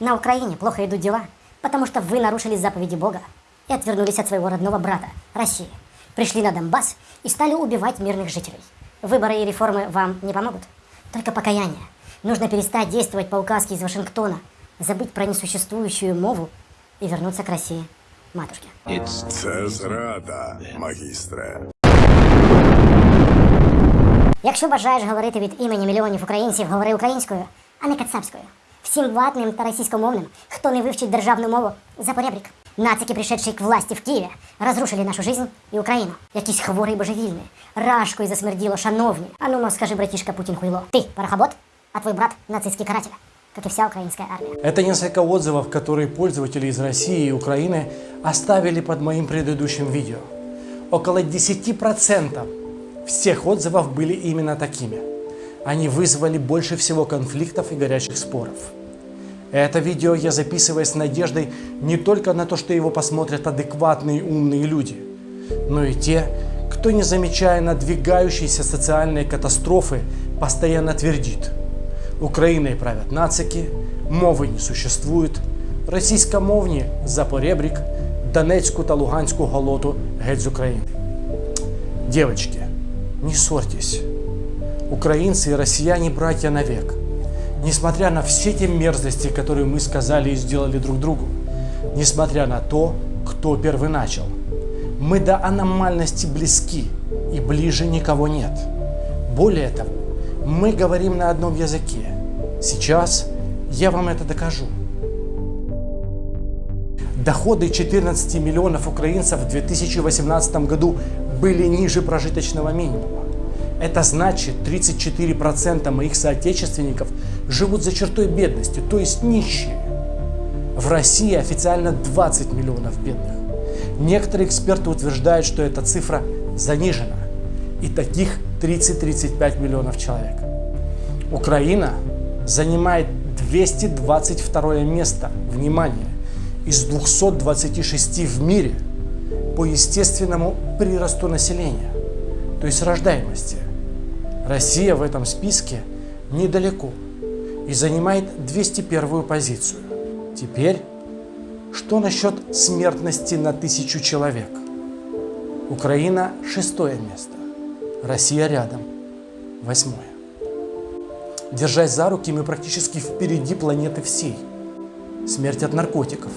На Украине плохо идут дела, потому что вы нарушили заповеди Бога и отвернулись от своего родного брата, России. Пришли на Донбасс и стали убивать мирных жителей. Выборы и реформы вам не помогут. Только покаяние. Нужно перестать действовать по указке из Вашингтона, забыть про несуществующую мову и вернуться к России, матушке. Це зрада, магістре. Якщо бажаєш говорити від імені мільйонів українців, говори українською, а не кацапською. Всім ватним та російськомовним, хто не вивчить державну мову, запорябрік. Нацики, пришедшие к власти в Києві, разрушили нашу жизнь і Україну. Якісь хворі божевільні, рашкою засмерділо, шановні. А ну, ну, скажи, братишка Путін хуйло. Ты парохобот, а твой брат нацистский каратель, как и вся украинская армия. Это несколько отзывов, которые пользователи из России и Украины оставили под моим предыдущим видео. Около 10% всех отзывов были именно такими. Они вызвали больше всего конфликтов и горячих споров. Это видео я записываю с надеждой не только на то, что его посмотрят адекватные умные люди, но и те, кто, не замечая надвигающейся социальной катастрофы, постоянно твердит Украиной правят нацики, мови не существует, російськомовні запоребрік, Донецьку та Луганську голоту геть з України. Девочки, не ссорьтесь. Украинцы и россияне братья навек. Несмотря на все те мерзости, которые мы сказали и сделали друг другу. Несмотря на то, кто первый начал. Мы до аномальности близки и ближе никого нет. Более того, мы говорим на одном языке. Сейчас я вам это докажу. Доходы 14 миллионов украинцев в 2018 году были ниже прожиточного минимума. Это значит, 34% моих соотечественников живут за чертой бедности, то есть нищие. В России официально 20 миллионов бедных. Некоторые эксперты утверждают, что эта цифра занижена. И таких 30-35 миллионов человек. Украина занимает 222 место, внимание, из 226 в мире по естественному приросту населения, то есть рождаемости. Россия в этом списке недалеко и занимает 201 позицию. Теперь, что насчет смертности на тысячу человек? Украина шестое место, Россия рядом, восьмое. Держась за руки, мы практически впереди планеты всей. Смерть от наркотиков.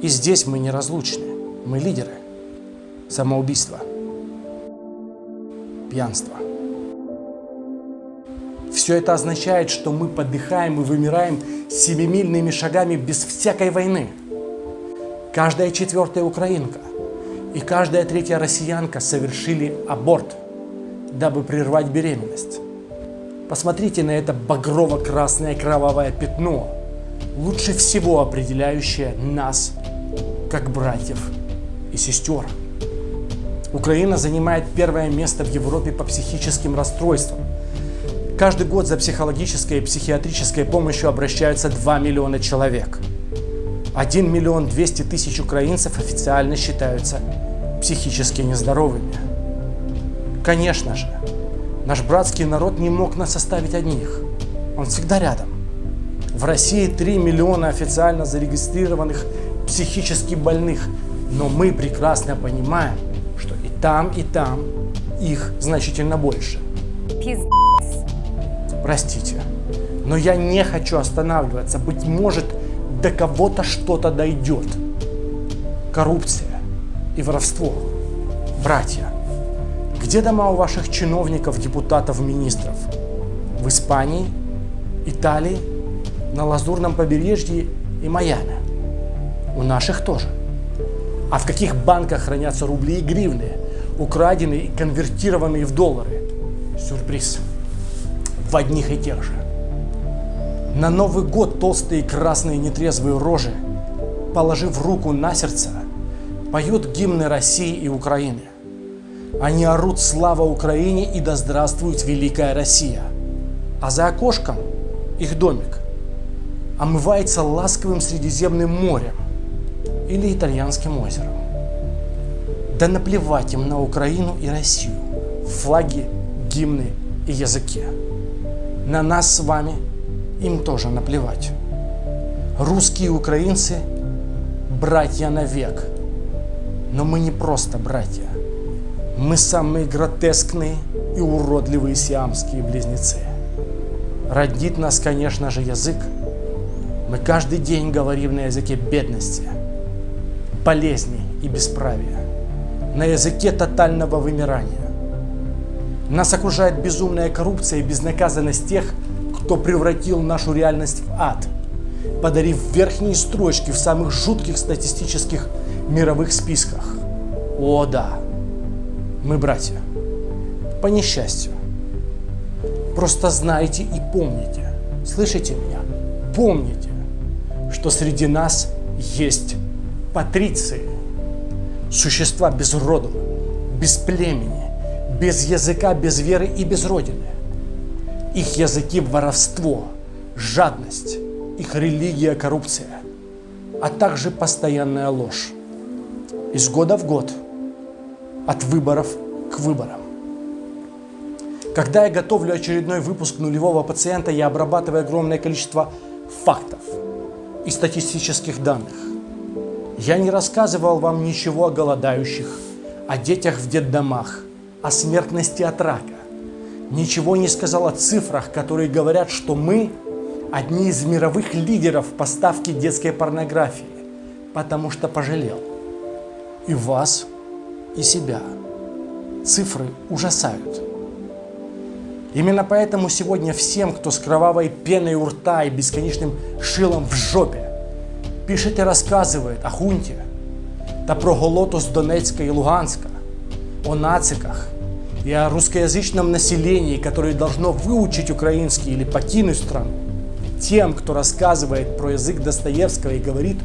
И здесь мы неразлучны, мы лидеры. Самоубийство. Пьянство. Все это означает, что мы подыхаем и вымираем семимильными шагами без всякой войны. Каждая четвертая украинка и каждая третья россиянка совершили аборт, дабы прервать беременность. Посмотрите на это багрово-красное кровавое пятно, лучше всего определяющее нас, как братьев и сестер. Украина занимает первое место в Европе по психическим расстройствам. Каждый год за психологической и психиатрической помощью обращаются 2 миллиона человек. 1 миллион 200 тысяч украинцев официально считаются психически нездоровыми. Конечно же, наш братский народ не мог нас оставить одних. Он всегда рядом. В России 3 миллиона официально зарегистрированных психически больных, но мы прекрасно понимаем, что и там, и там их значительно больше. Простите, но я не хочу останавливаться. Быть может, до кого-то что-то дойдет. Коррупция и воровство. Братья, где дома у ваших чиновников, депутатов, министров? В Испании, Италии, на Лазурном побережье и Майами. У наших тоже. А в каких банках хранятся рубли и гривны, украденные и конвертированные в доллары? Сюрприз. В одних и тех же. На Новый год толстые красные нетрезвые рожи, положив руку на сердце, поют гимны России и Украины. Они орут «Слава Украине» и «Да здравствует Великая Россия». А за окошком их домик омывается ласковым Средиземным морем или Итальянским озером. Да наплевать им на Украину и Россию, флаги, гимны и языки. На нас с вами им тоже наплевать. Русские и украинцы – братья навек. Но мы не просто братья. Мы самые гротескные и уродливые сиамские близнецы. Родит нас, конечно же, язык. Мы каждый день говорим на языке бедности, болезней и бесправия, на языке тотального вымирания. Нас окружает безумная коррупция и безнаказанность тех, кто превратил нашу реальность в ад, подарив верхние строчки в самых жутких статистических мировых списках. О да, мы братья. По несчастью. Просто знайте и помните, слышите меня, помните, что среди нас есть патриции, существа без роду, без племени, без языка, без веры и без родины. Их языки – воровство, жадность, их религия – коррупция, а также постоянная ложь. Из года в год, от выборов к выборам. Когда я готовлю очередной выпуск нулевого пациента, я обрабатываю огромное количество фактов и статистических данных. Я не рассказывал вам ничего о голодающих, о детях в детдомах, о смертности от рака. Ничего не сказал о цифрах, которые говорят, что мы одни из мировых лидеров поставки детской порнографии, потому что пожалел и вас, и себя. Цифры ужасают. Именно поэтому сегодня всем, кто с кровавой пеной у рта и бесконечным шилом в жопе, пишет и рассказывает о хунте, та про голоту с Донецка и Луганска, о нациках и о русскоязычном населении, которое должно выучить украинский или покинуть страну. Тем, кто рассказывает про язык Достоевского и говорит,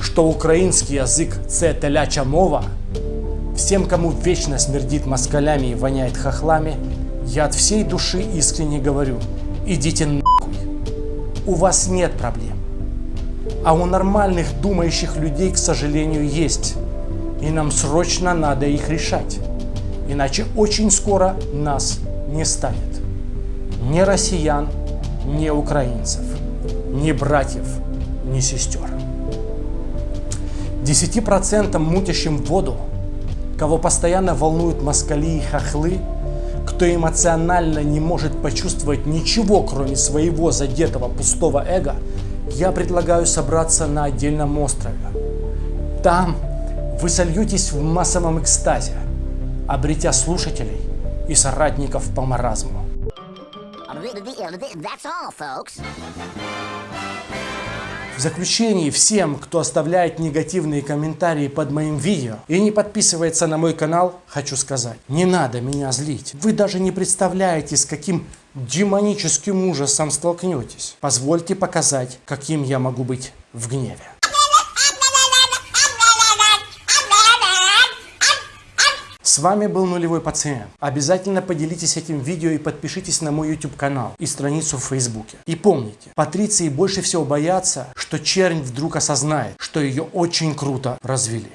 что украинский язык – це теляча мова, всем, кому вечно смердит москалями и воняет хохлами, я от всей души искренне говорю, идите нахуй. У вас нет проблем. А у нормальных думающих людей, к сожалению, есть. И нам срочно надо их решать. Иначе очень скоро нас не станет. Ни россиян, ни украинцев, ни братьев, ни сестер. 10% мутящим воду, кого постоянно волнуют москали и хохлы, кто эмоционально не может почувствовать ничего, кроме своего задетого пустого эго, я предлагаю собраться на отдельном острове. Там вы сольетесь в массовом экстазе, обретя слушателей и соратников по маразму. В заключении всем, кто оставляет негативные комментарии под моим видео и не подписывается на мой канал, хочу сказать, не надо меня злить. Вы даже не представляете, с каким демоническим ужасом столкнетесь. Позвольте показать, каким я могу быть в гневе. С вами был Нулевой Пациент. Обязательно поделитесь этим видео и подпишитесь на мой YouTube канал и страницу в Фейсбуке. И помните, патриции больше всего боятся, что чернь вдруг осознает, что ее очень круто развели.